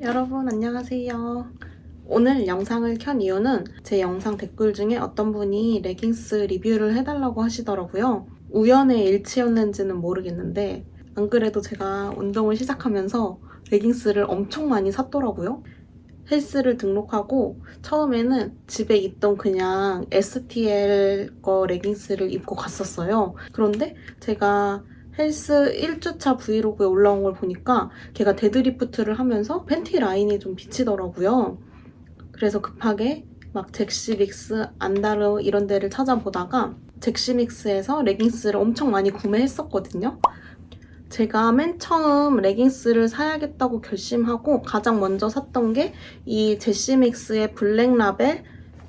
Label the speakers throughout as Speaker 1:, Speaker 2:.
Speaker 1: 여러분 안녕하세요. 오늘 영상을 켠 이유는 제 영상 댓글 중에 어떤 분이 레깅스 리뷰를 해달라고 하시더라고요. 우연의 일치였는지는 모르겠는데 안 그래도 제가 운동을 시작하면서 레깅스를 엄청 많이 샀더라고요. 헬스를 등록하고 처음에는 집에 있던 그냥 STL 거 레깅스를 입고 갔었어요. 그런데 제가 헬스 1주차 브이로그에 올라온 걸 보니까 제가 deadlift를 하면서 팬티 라인이 좀 비치더라고요. 그래서 급하게 막 젝시믹스, 안다르 이런 데를 찾아보다가 젝시믹스에서 레깅스를 엄청 많이 구매했었거든요. 제가 맨 처음 레깅스를 사야겠다고 결심하고 가장 먼저 샀던 게 이 젝시믹스의 블랙 라벨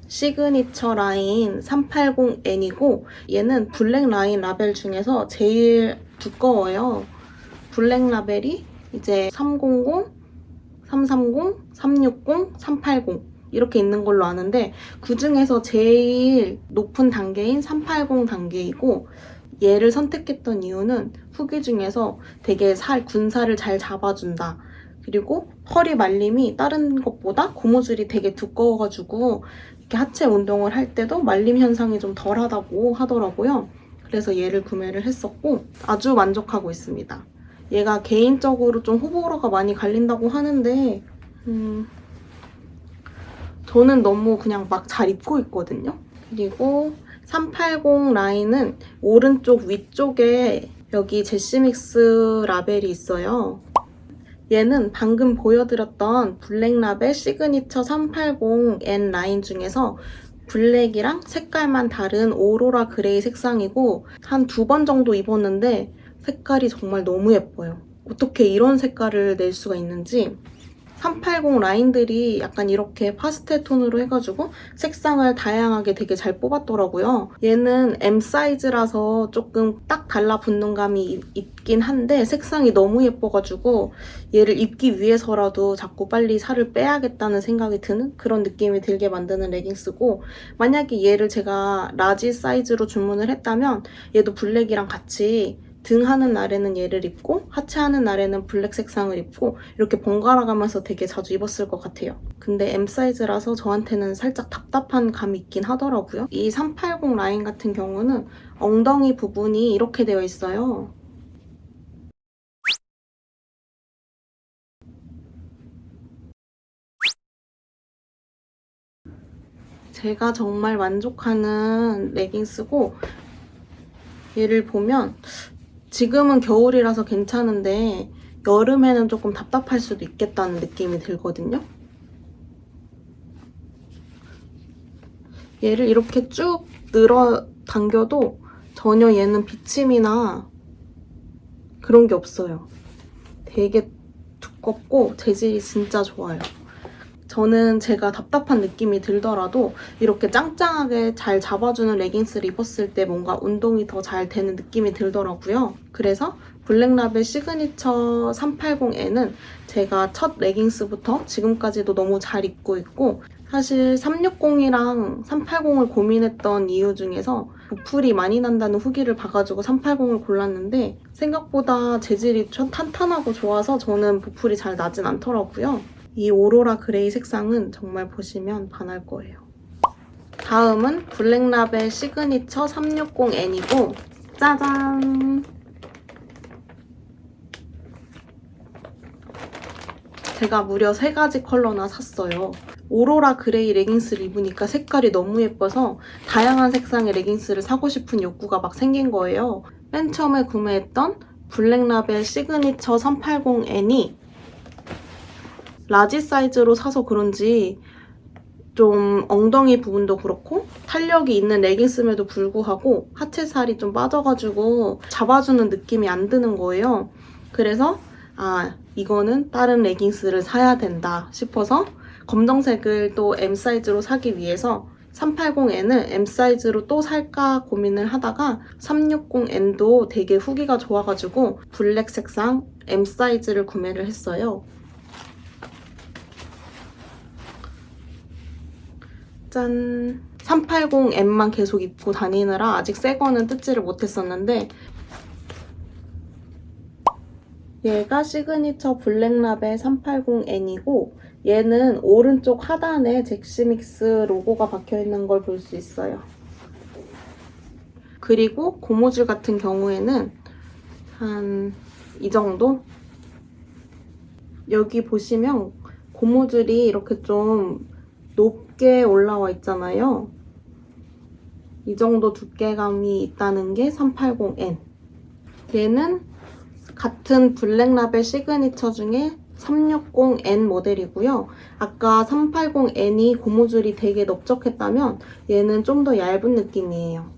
Speaker 1: 시그니처 라인 380N이고 얘는 블랙 라인 라벨 중에서 제일 두꺼워요. 블랙 라벨이 이제 300, 330, 360, 380 이렇게 있는 걸로 아는데 그 중에서 제일 높은 단계인 380 단계이고 얘를 선택했던 이유는 후기 중에서 되게 살 군살을 잘 잡아준다. 그리고 허리 말림이 다른 것보다 고무줄이 되게 두꺼워가지고 이렇게 하체 운동을 할 때도 말림 현상이 좀 덜하다고 하더라고요. 그래서 얘를 구매를 했었고 아주 만족하고 있습니다. 얘가 개인적으로 좀 호불호가 많이 갈린다고 하는데 음, 저는 너무 그냥 막 잘 입고 있거든요. 그리고 380 라인은 오른쪽 위쪽에 여기 젝시믹스 라벨이 있어요. 얘는 방금 보여드렸던 블랙 라벨 시그니처 380N 라인 중에서 블랙이랑 색깔만 다른 오로라 gray 색상이고 한 두 번 정도 입었는데 색깔이 정말 너무 예뻐요. 어떻게 이런 색깔을 낼 수가 있는지 380 라인들이 약간 이렇게 파스텔 톤으로 해가지고 색상을 다양하게 되게 잘 뽑았더라고요. 얘는 M 사이즈라서 조금 딱 달라붙는 감이 있긴 한데 색상이 너무 예뻐가지고 얘를 입기 위해서라도 자꾸 빨리 살을 빼야겠다는 생각이 드는 그런 느낌이 들게 만드는 레깅스고 만약에 얘를 제가 라지 사이즈로 주문을 했다면 얘도 블랙이랑 같이 등 하는 날에는 얘를 입고 하체 하는 날에는 블랙 색상을 입고 이렇게 번갈아 가면서 되게 자주 입었을 것 같아요. 근데 M 사이즈라서 저한테는 살짝 답답한 감이 있긴 하더라고요. 이 380 라인 같은 경우는 엉덩이 부분이 이렇게 되어 있어요. 제가 정말 만족하는 레깅스고 얘를 보면 지금은 겨울이라서 괜찮은데 여름에는 조금 답답할 수도 있겠다는 느낌이 들거든요. 얘를 이렇게 쭉 늘어 당겨도 전혀 얘는 비침이나 그런 게 없어요. 되게 두껍고 재질이 진짜 좋아요. 저는 제가 답답한 느낌이 들더라도 이렇게 짱짱하게 잘 잡아주는 레깅스를 입었을 때 뭔가 운동이 더 잘 되는 느낌이 들더라고요. 그래서 블랙라벨 시그니처 380N은 제가 첫 레깅스부터 지금까지도 너무 잘 입고 있고 사실 360이랑 380을 고민했던 이유 중에서 보풀이 많이 난다는 후기를 봐가지고 380을 골랐는데 생각보다 재질이 탄탄하고 좋아서 저는 보풀이 잘 나진 않더라고요. 이 오로라 그레이 색상은 정말 보시면 반할 거예요. 다음은 블랙라벨 시그니처 360N이고 짜잔! 제가 무려 3가지 컬러나 샀어요. 오로라 그레이 레깅스를 입으니까 색깔이 너무 예뻐서 다양한 색상의 레깅스를 사고 싶은 욕구가 막 생긴 거예요. 맨 처음에 구매했던 블랙라벨 시그니처 380N이 라지 사이즈로 사서 그런지 좀 엉덩이 부분도 그렇고 탄력이 있는 레깅스임에도 불구하고 하체 살이 좀 빠져가지고 잡아주는 느낌이 안 드는 거예요. 그래서 아 이거는 다른 레깅스를 사야 된다 싶어서 검정색을 또 M 사이즈로 사기 위해서 380N을 M 사이즈로 또 살까 고민을 하다가 360N도 되게 후기가 좋아가지고 블랙 색상 M 사이즈를 구매를 했어요. 짠! 380N만 계속 입고 다니느라 아직 새 거는 뜯지를 못했었는데 얘가 시그니처 블랙라벨 380N이고 얘는 오른쪽 하단에 젝시믹스 로고가 박혀있는 걸 볼 수 있어요. 그리고 고무줄 같은 경우에는 한 이 정도? 여기 보시면 고무줄이 이렇게 좀 높게 올라와 있잖아요. 이 정도 두께감이 있다는 게 380N. 얘는 같은 블랙라벨 시그니처 중에 360N 모델이고요. 아까 380N이 고무줄이 되게 넓적했다면 얘는 좀 더 얇은 느낌이에요.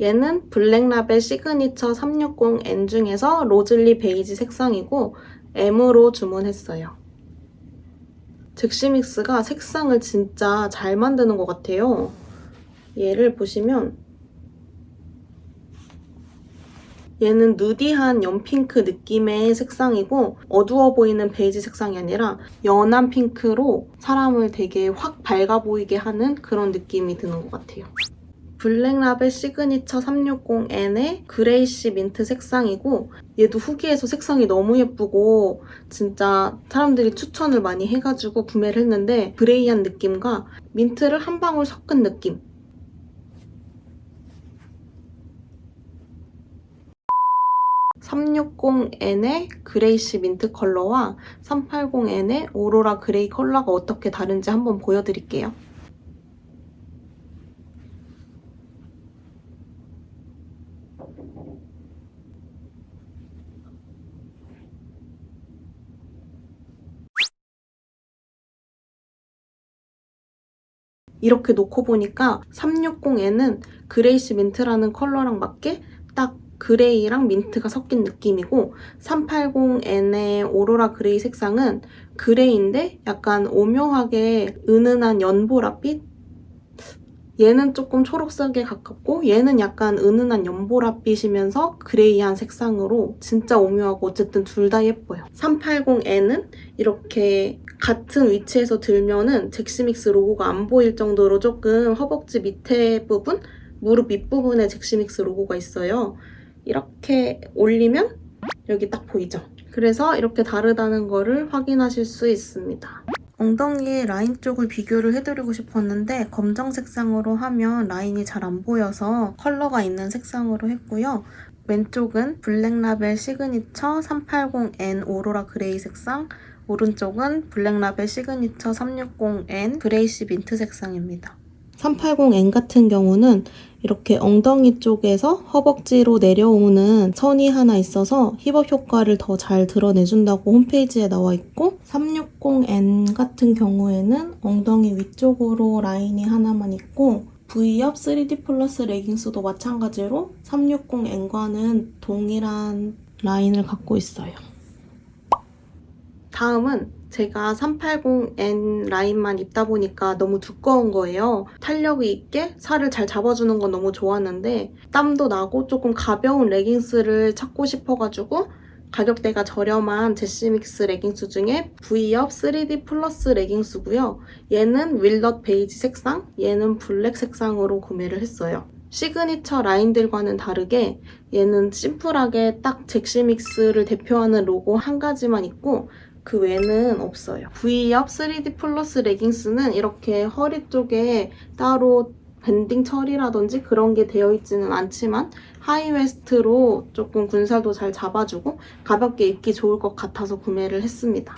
Speaker 1: 얘는 블랙라벨 시그니처 360N 중에서 로즐리 베이지 색상이고 M으로 주문했어요. 젝시믹스가 색상을 진짜 잘 만드는 것 같아요. 얘를 보시면 얘는 누디한 연핑크 느낌의 색상이고 어두워 보이는 베이지 색상이 아니라 연한 핑크로 사람을 되게 확 밝아 보이게 하는 그런 느낌이 드는 것 같아요. 블랙라벨 시그니처 360N의 그레이시 민트 색상이고 얘도 후기에서 색상이 너무 예쁘고 진짜 사람들이 추천을 많이 해가지고 구매를 했는데 그레이한 느낌과 민트를 한 방울 섞은 느낌 360N의 그레이시 민트 컬러와 380N의 오로라 그레이 컬러가 어떻게 다른지 한번 보여드릴게요. 이렇게 놓고 보니까 360N은 그레이시 민트라는 컬러랑 맞게 딱 그레이랑 민트가 섞인 느낌이고 380N의 오로라 그레이 색상은 그레이인데 약간 오묘하게 은은한 연보라빛? 얘는 조금 초록색에 가깝고 얘는 약간 은은한 연보라빛이면서 그레이한 색상으로 진짜 오묘하고 어쨌든 둘 다 예뻐요. 380N은 이렇게 같은 위치에서 들면은 젝시믹스 로고가 안 보일 정도로 조금 허벅지 밑에 부분, 무릎 밑부분에 젝시믹스 로고가 있어요. 이렇게 올리면 여기 딱 보이죠? 그래서 이렇게 다르다는 거를 확인하실 수 있습니다. 엉덩이 라인 쪽을 비교를 해드리고 싶었는데 검정 색상으로 하면 라인이 잘 안 보여서 컬러가 있는 색상으로 했고요. 왼쪽은 블랙라벨 시그니처 380N 오로라 그레이 색상 오른쪽은 블랙라벨 시그니처 360N 그레이시 민트 색상입니다. 380N 같은 경우는 이렇게 엉덩이 쪽에서 허벅지로 내려오는 선이 하나 있어서 힙업 효과를 더 잘 드러내준다고 홈페이지에 나와 있고 360N 같은 경우에는 엉덩이 위쪽으로 라인이 하나만 있고 V업 3D 플러스 레깅스도 마찬가지로 360N과는 동일한 라인을 갖고 있어요. 다음은 제가 380N 라인만 입다 보니까 너무 두꺼운 거예요. 탄력이 있게 살을 잘 잡아주는 건 너무 좋았는데 땀도 나고 조금 가벼운 레깅스를 찾고 싶어가지고 가격대가 저렴한 젝시믹스 레깅스 중에 V업 3D 플러스 레깅스고요. 얘는 월넛 베이지 색상, 얘는 블랙 색상으로 구매를 했어요. 시그니처 라인들과는 다르게 얘는 심플하게 딱 젝시믹스를 대표하는 로고 한 가지만 있고 그 외에는 없어요. V up 3D 플러스 레깅스는 이렇게 허리 쪽에 따로 banding 처리라든지 그런 게 되어 있지는 않지만 high waist로 조금 군살도 잘 잡아주고 가볍게 입기 좋을 것 같아서 구매를 했습니다.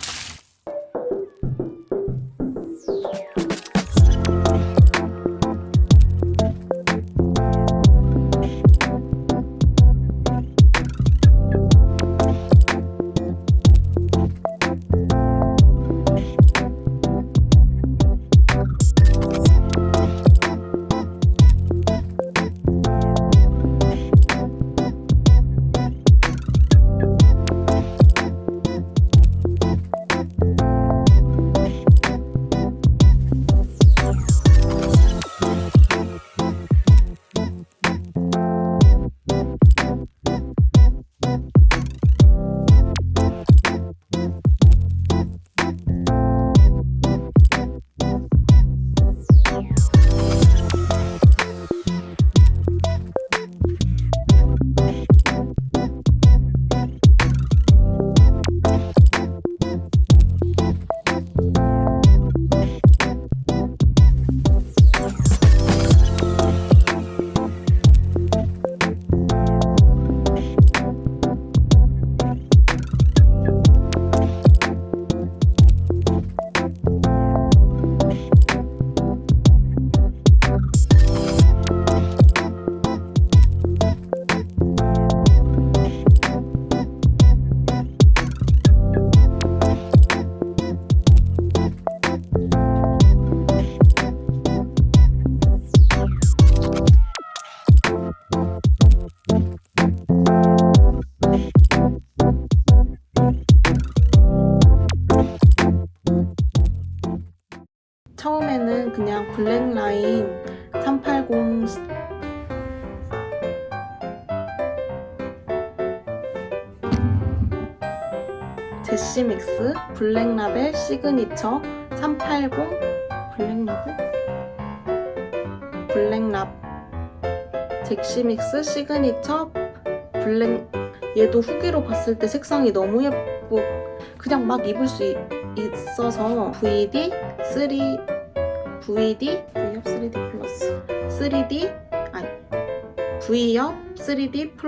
Speaker 1: 그냥 블랙라인 380 제시믹스 블랙라벨 시그니처 380 블랙라벨? 블랙랍. 잭시믹스 시그니처 블랙. 얘도 후기로 봤을 때 색상이 너무 예쁘. 그냥 막 입을 수 있, 있어서 VD 3 VD V업 3D 플러스. 3D 아니 V업 3D 플러스